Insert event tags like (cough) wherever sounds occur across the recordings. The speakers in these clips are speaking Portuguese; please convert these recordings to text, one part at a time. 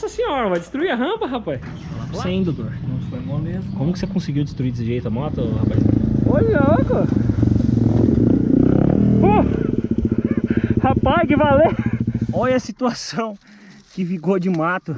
Nossa senhora, vai destruir a rampa, rapaz. Sem, doutor. Não foi moleza. Como que você conseguiu destruir desse jeito a moto, rapaz? Olha, cara. Uh! Rapaz, que valeu! Olha a situação que ficou de mato.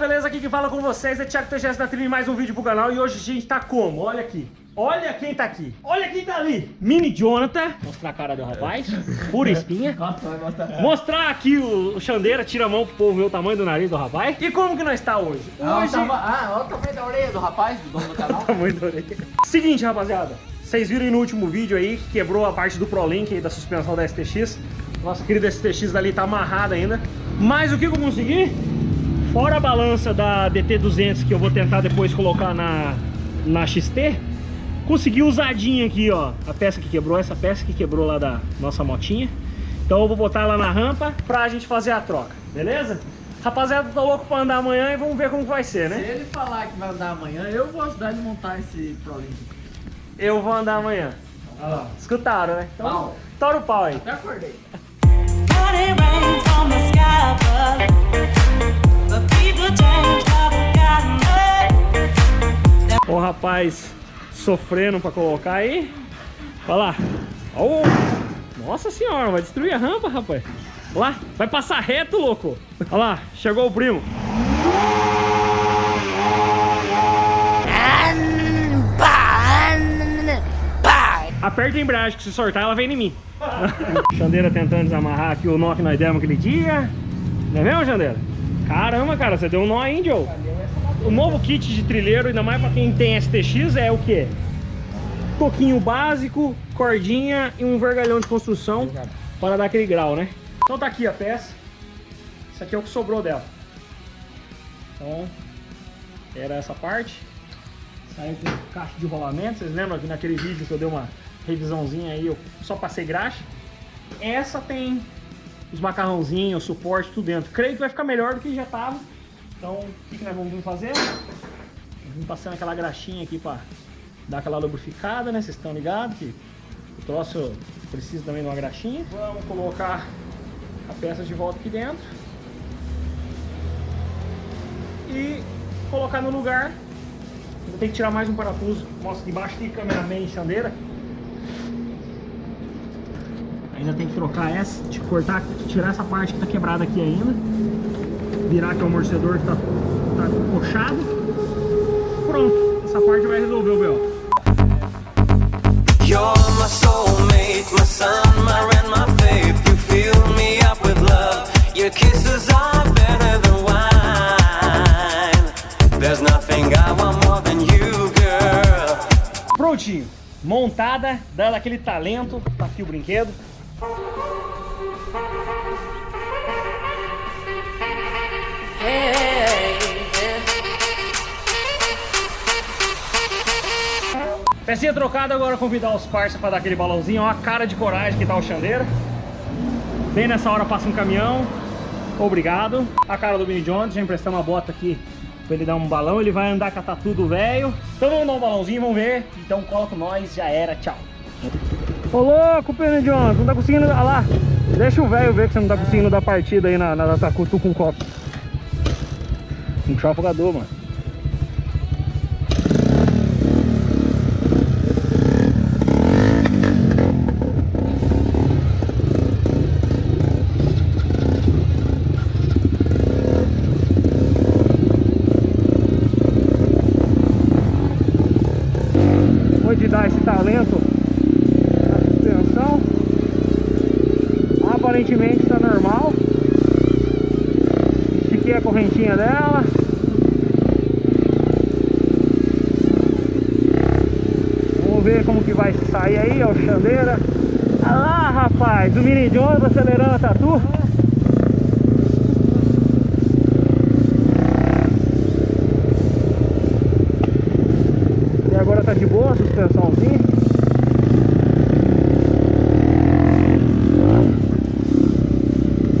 Beleza? Aqui que fala com vocês é Thiago TGS da Trilha mais um vídeo pro canal. E hoje a gente tá como? Olha aqui, olha quem tá aqui, olha quem tá ali. Mini Jonathan, mostrar a cara do rapaz, (laughs) pura espinha. Mostrar aqui o, o Xandeira, tira a mão pro povo ver o tamanho do nariz do rapaz. E como que nós tá hoje? Ah, Hoje, tava- ah, olha o tamanho da orelha do rapaz, do dono do canal. (laughs) tamanho da orelha. Seguinte rapaziada, vocês viram aí no último vídeo aí que quebrou a parte do ProLink aí da suspensão da STX Nossa querida STX dali tá amarrada ainda. Mas o que que eu consegui? Fora a balança da DT200 que eu vou tentar depois colocar na, na XT, consegui usadinha aqui, ó. A peça que quebrou, essa peça que quebrou lá da nossa motinha. Então eu vou botar lá na rampa pra gente fazer a troca, beleza? Rapaziada, tô louco pra andar amanhã e vamos ver como vai ser, Se né? ele falar que vai andar amanhã, eu vou ajudar ele a montar esse ProLink. Eu vou andar amanhã. Olha lá. Escutaram, né? Então, Pau. tora o pau aí. Até acordei. O rapaz sofrendo pra colocar aí. Olha lá. Ó, Nossa senhora, vai destruir a rampa, rapaz. Lá, vai passar reto, louco. Olha lá, chegou o primo. Aperta a embreagem que se soltar ela vem em mim. (laughs) Xandeira tentando desamarrar aqui o nó que nós demos aquele dia. Não é mesmo, Xandeira? Caramba, cara, você deu um nó aí, Joe. O novo kit de trilheiro, ainda mais pra quem tem STX, é o quê? Toquinho básico, cordinha e um vergalhão de construção para dar aquele grau, né? Então tá aqui a peça. Isso aqui é o que sobrou dela. Então, era essa parte. Saiu com caixa de rolamento. Vocês lembram que naquele vídeo que eu dei uma revisãozinha aí, eu só passei graxa. Essa tem os macarrãozinhos, o suporte, tudo dentro. Creio que vai ficar melhor do que já tava. Então, o que, que nós vamos fazer? Vim passando aquela graxinha aqui pra dar aquela lubrificada, né? Vocês estão ligados que o troço precisa também de uma graxinha. Vamos colocar a peça de volta aqui dentro. E colocar no lugar. Vou ter que tirar mais um parafuso. Mostra que embaixo tem cameraman e chandeira. Ainda tem que trocar essa, de cortar, tirar essa parte que tá quebrada aqui ainda. Virar aqui o amortecedor que tá, tá puxado. Pronto, essa parte vai resolver o B.O. You're my soulmate, my sun, my rain, my faith. You fill me up with love. Your kisses are better than wine. There's nothing I want more than you, girl. Prontinho, montada, dando aquele talento. Tá aqui o brinquedo. Pecinha trocada, agora convidar os parça para dar aquele balãozinho. Ó a cara de coragem que tá o Xandeira. Bem nessa hora passa um caminhão. Obrigado. A cara do Mini John, já emprestamos uma bota aqui pra ele dar um balão. Ele vai andar com a tatu do velho. Então vamos dar um balãozinho, vamos ver. Então cola com nós, já era, tchau. Ô louco, Mini John, não tá conseguindo... Olha lá, deixa o velho ver que você não tá conseguindo dar partida aí na, na, na tacutu com copo. Um puxar o afogador, mano. Aparentemente está normal. Estiquei a correntinha dela. Vamos ver como que vai sair aí, ó, o Xandeira. Olha lá, rapaz, o Mini Jones acelerando a tatu. E agora tá de boa a suspensãozinha.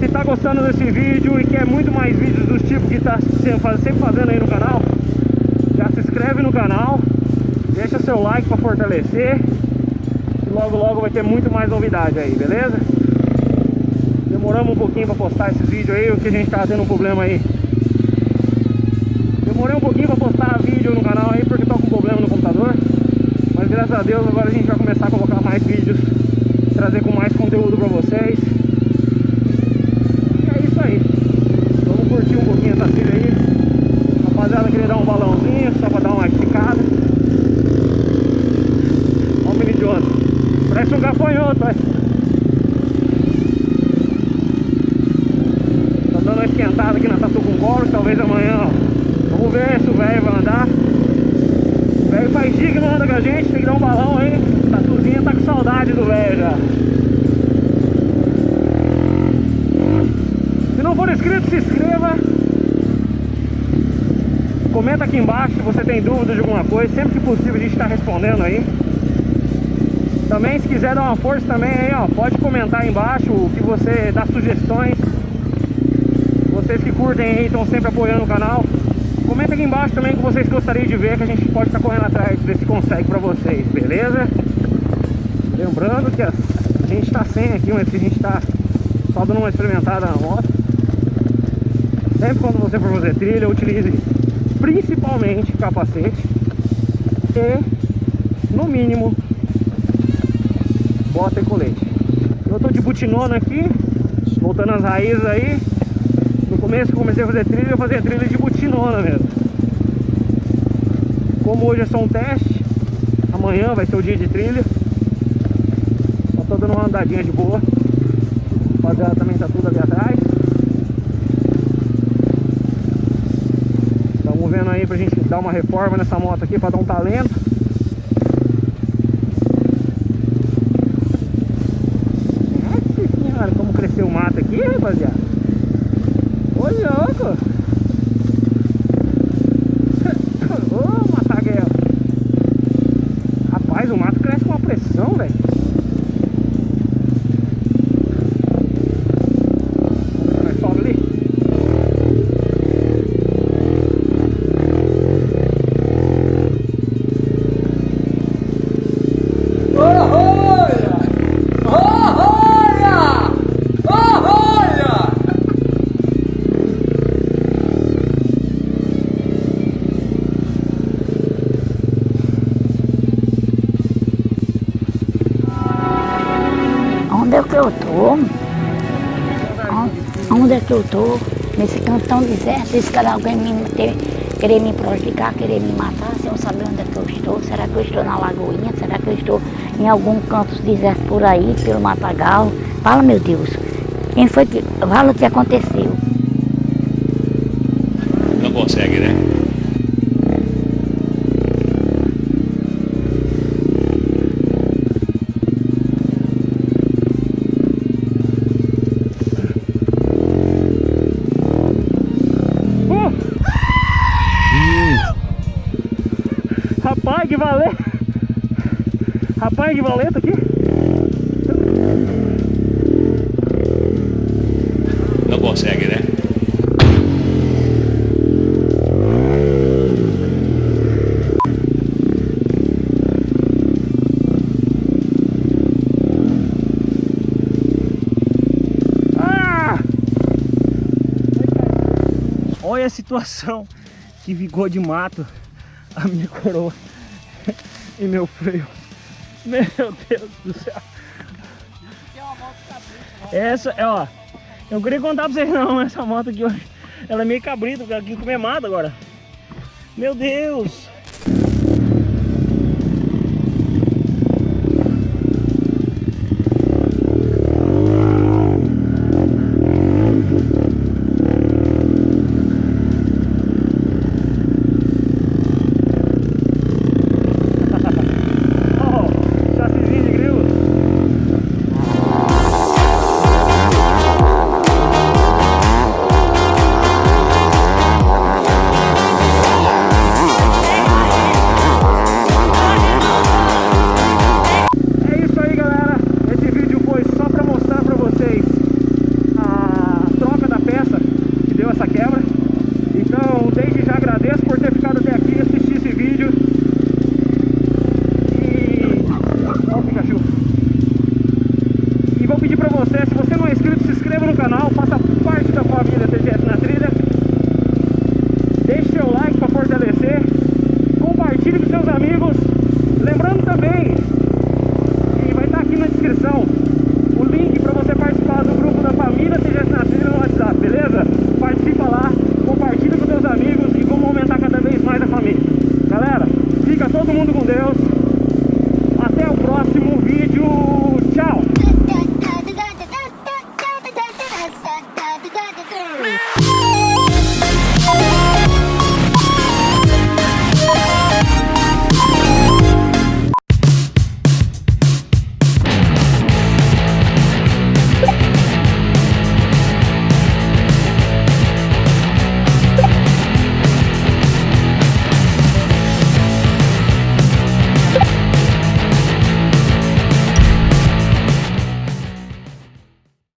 Se tá gostando desse vídeo e quer muito mais vídeos dos tipos que tá faz- sempre fazendo aí no canal, já se inscreve no canal, deixa seu like para fortalecer e logo logo vai ter muito mais novidade aí, beleza? Demoramos um pouquinho para postar esses vídeos aí, porque a gente tava tendo um problema aí. Demorei um pouquinho para postar vídeo no canal aí porque tô com problema no computador, mas graças a Deus agora a gente vai começar a colocar mais vídeos, trazer com mais conteúdo para vocês. E é isso aí. Vamos curtir um pouquinho essa trilha aí. Rapaziada, queria dar um balãozinho só pra dar uma esticada. Olha o mini idiota. Parece um gafanhoto, vai. Tá dando uma esquentada aqui na Tatu com couro, talvez amanhã, ó. Vamos ver se o velho vai andar. O velho faz dia que não anda com a gente, tem que dar um balão aí. Tatuzinha tá com saudade do velho já. Se não for inscrito, se inscreva. Comenta aqui embaixo se você tem dúvida de alguma coisa. Sempre que possível a gente está respondendo aí. Também se quiser dar uma força também aí, ó, pode comentar aí embaixo o que você dá sugestões. Vocês que curtem aí, estão sempre apoiando o canal. Comenta aqui embaixo também o que vocês gostariam de ver que a gente pode estar correndo atrás, ver se consegue pra vocês, beleza? Lembrando que as- a gente tá sem aqui, mas a gente tá só dando uma experimentada na moto. Sempre quando você for fazer trilha, utilize principalmente capacete e, no mínimo, bota e colete. Eu tô de butinona aqui, voltando às raízes aí. No começo que eu comecei a fazer trilha, eu fazia trilha de butinona mesmo. Como hoje é só um teste, amanhã vai ser o dia de trilha. Só tô dando uma andadinha de boa. O rapaziada também tá tudo ali atrás. Estamos vendo aí pra gente dar uma reforma nessa moto aqui pra dar um talento. Nossa senhora, como cresceu o mato aqui, rapaziada. Ô louco! Que eu tô? Nesse canto tão deserto, esse cara alguém me ter, querer me prejudicar, querer me matar, sem eu saber onde é que eu estou. Será que eu estou na Lagoinha? Será que eu estou em algum canto deserto por aí, pelo Matagal? Fala, meu Deus. Quem foi que. Fala o que aconteceu. Não consegue, né? Rapaz, que valento aqui! Não consegue, né? Ah! Olha a situação que ficou de mato a minha coroa (laughs) E meu freio. (laughs) Meu Deus do céu. Essa, é, ó. Eu queria contar pra vocês não, essa moto aqui hoje. Ela é meio cabrita, porque ela quis comer mato agora. Meu Deus! você. Se você não é inscrito, se inscreva no canal, faça parte da família TG